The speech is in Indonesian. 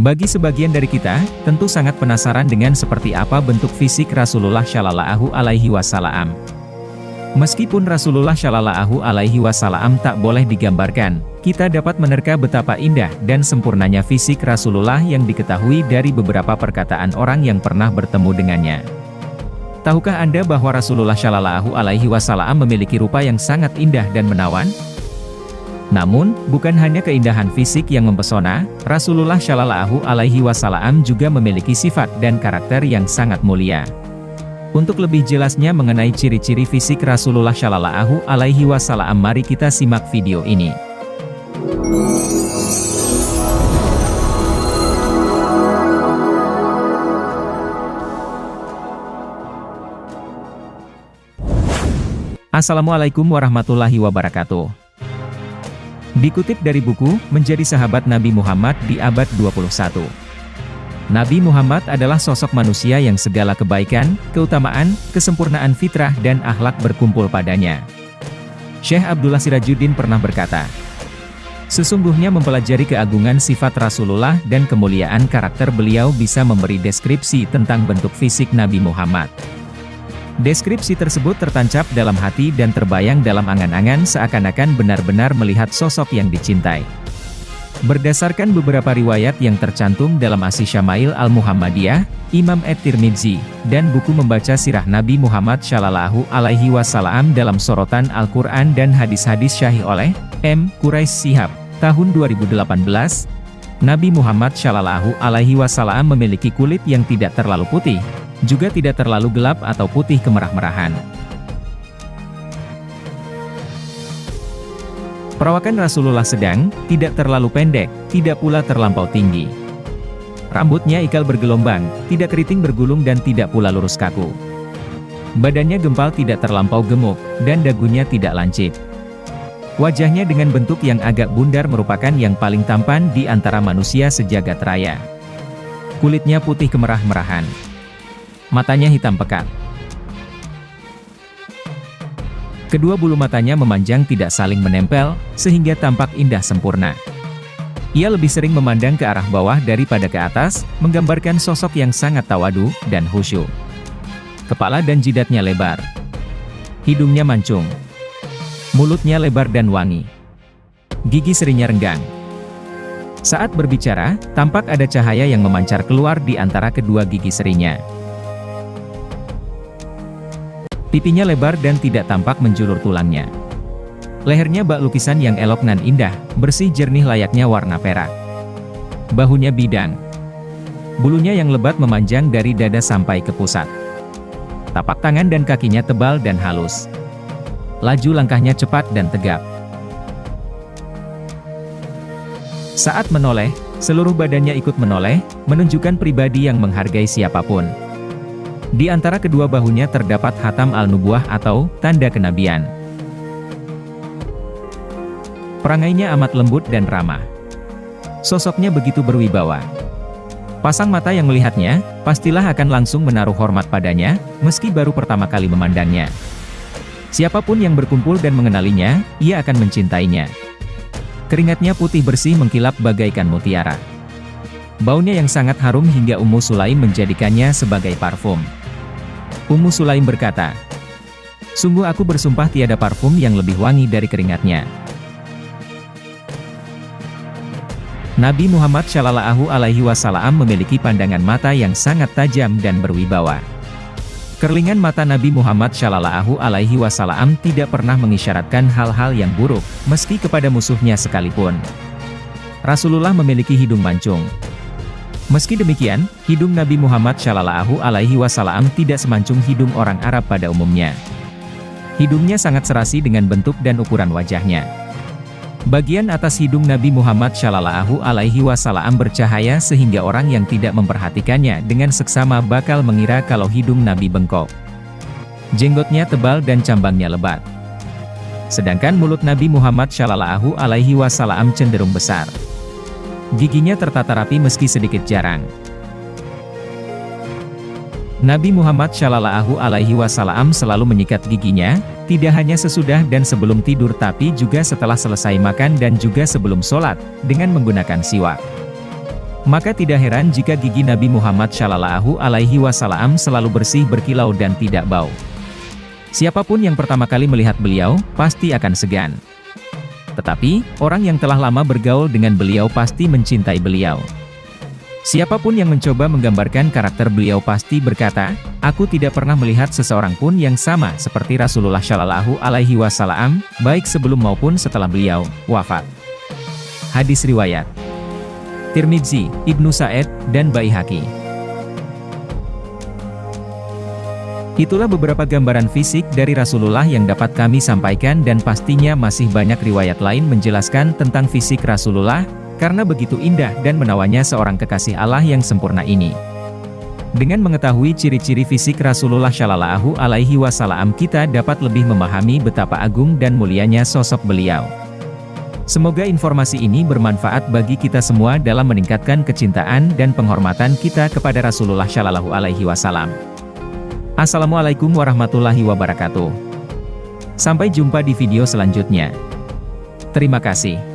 Bagi sebagian dari kita, tentu sangat penasaran dengan seperti apa bentuk fisik Rasulullah Shallallahu Alaihi Wasallam. Meskipun Rasulullah Shallallahu Alaihi Wasallam tak boleh digambarkan, kita dapat menerka betapa indah dan sempurnanya fisik Rasulullah yang diketahui dari beberapa perkataan orang yang pernah bertemu dengannya. Tahukah Anda bahwa Rasulullah Shallallahu Alaihi Wasallam memiliki rupa yang sangat indah dan menawan? Namun, bukan hanya keindahan fisik yang mempesona, Rasulullah Shallallahu Alaihi Wasallam juga memiliki sifat dan karakter yang sangat mulia. Untuk lebih jelasnya mengenai ciri-ciri fisik Rasulullah Shallallahu Alaihi Wasallam, mari kita simak video ini. Assalamualaikum warahmatullahi wabarakatuh. Dikutip dari buku, Menjadi Sahabat Nabi Muhammad di abad 21. Nabi Muhammad adalah sosok manusia yang segala kebaikan, keutamaan, kesempurnaan fitrah dan akhlak berkumpul padanya. Syekh Abdullah Sirajuddin pernah berkata, Sesungguhnya mempelajari keagungan sifat Rasulullah dan kemuliaan karakter beliau bisa memberi deskripsi tentang bentuk fisik Nabi Muhammad. Deskripsi tersebut tertancap dalam hati dan terbayang dalam angan-angan seakan-akan benar-benar melihat sosok yang dicintai. Berdasarkan beberapa riwayat yang tercantum dalam Asy Syama'il Al-Muhammadiyah, Imam At-Tirmidzi, dan buku membaca sirah Nabi Muhammad Shallallahu Alaihi Wasallam dalam sorotan Al-Quran dan hadis-hadis syahih oleh M. Quraisy Sihab, tahun 2018, Nabi Muhammad Shallallahu Alaihi Wasallam memiliki kulit yang tidak terlalu putih, juga tidak terlalu gelap atau putih kemerah-merahan. Perawakan Rasulullah sedang, tidak terlalu pendek, tidak pula terlampau tinggi. Rambutnya ikal bergelombang, tidak keriting bergulung dan tidak pula lurus kaku. Badannya gempal tidak terlampau gemuk, dan dagunya tidak lancip. Wajahnya dengan bentuk yang agak bundar merupakan yang paling tampan di antara manusia sejagat raya. Kulitnya putih kemerah-merahan matanya hitam pekat. Kedua bulu matanya memanjang tidak saling menempel, sehingga tampak indah sempurna. Ia lebih sering memandang ke arah bawah daripada ke atas, menggambarkan sosok yang sangat tawadu dan khusyuk. Kepala dan jidatnya lebar. Hidungnya mancung. Mulutnya lebar dan wangi. Gigi serinya renggang. Saat berbicara, tampak ada cahaya yang memancar keluar di antara kedua gigi serinya. Pipinya lebar dan tidak tampak menjulur tulangnya. Lehernya bak lukisan yang elok nan indah, bersih jernih layaknya warna perak. Bahunya bidang. Bulunya yang lebat memanjang dari dada sampai ke pusat. Tapak tangan dan kakinya tebal dan halus. Laju langkahnya cepat dan tegap. Saat menoleh, seluruh badannya ikut menoleh, menunjukkan pribadi yang menghargai siapa pun. Di antara kedua bahunya terdapat hatam al-nubuah atau tanda kenabian. Perangainya amat lembut dan ramah. Sosoknya begitu berwibawa. Pasang mata yang melihatnya, pastilah akan langsung menaruh hormat padanya, meski baru pertama kali memandangnya. Siapa pun yang berkumpul dan mengenalinya, ia akan mencintainya. Keringatnya putih bersih mengkilap bagaikan mutiara. Baunya yang sangat harum hingga Ummu Sulaim menjadikannya sebagai parfum. Ummu Sulaim berkata, Sungguh aku bersumpah tiada parfum yang lebih wangi dari keringatnya. Nabi Muhammad Shallallahu Alaihi Wasallam memiliki pandangan mata yang sangat tajam dan berwibawa. Kerlingan mata Nabi Muhammad Shallallahu Alaihi Wasallam tidak pernah mengisyaratkan hal-hal yang buruk, meski kepada musuhnya sekalipun. Rasulullah memiliki hidung mancung, Meski demikian, hidung Nabi Muhammad Shallallahu Alaihi Wasallam tidak semancung hidung orang Arab pada umumnya. Hidungnya sangat serasi dengan bentuk dan ukuran wajahnya. Bagian atas hidung Nabi Muhammad Shallallahu Alaihi Wasallam bercahaya sehingga orang yang tidak memperhatikannya dengan seksama bakal mengira kalau hidung Nabi bengkok. Jenggotnya tebal dan cambangnya lebat. Sedangkan mulut Nabi Muhammad Shallallahu Alaihi Wasallam cenderung besar. Giginya tertata rapi meski sedikit jarang. Nabi Muhammad Shallallahu Alaihi Wasallam selalu menyikat giginya, tidak hanya sesudah dan sebelum tidur tapi juga setelah selesai makan dan juga sebelum sholat, dengan menggunakan siwak. Maka tidak heran jika gigi Nabi Muhammad Shallallahu Alaihi Wasallam selalu bersih berkilau dan tidak bau. Siapa pun yang pertama kali melihat beliau, pasti akan segan. Tetapi, orang yang telah lama bergaul dengan beliau pasti mencintai beliau. Siapa pun yang mencoba menggambarkan karakter beliau pasti berkata, aku tidak pernah melihat seseorang pun yang sama seperti Rasulullah Shallallahu Alaihi Wasallam, baik sebelum maupun setelah beliau wafat. Hadis riwayat Tirmidzi, Ibnu Sa'ed, dan Baihaqi. Itulah beberapa gambaran fisik dari Rasulullah yang dapat kami sampaikan dan pastinya masih banyak riwayat lain menjelaskan tentang fisik Rasulullah, karena begitu indah dan menawannya seorang kekasih Allah yang sempurna ini. Dengan mengetahui ciri-ciri fisik Rasulullah Shallallahu Alaihi Wasallam kita dapat lebih memahami betapa agung dan mulianya sosok beliau. Semoga informasi ini bermanfaat bagi kita semua dalam meningkatkan kecintaan dan penghormatan kita kepada Rasulullah Shallallahu Alaihi Wasallam. Assalamualaikum warahmatullahi wabarakatuh. Sampai jumpa di video selanjutnya. Terima kasih.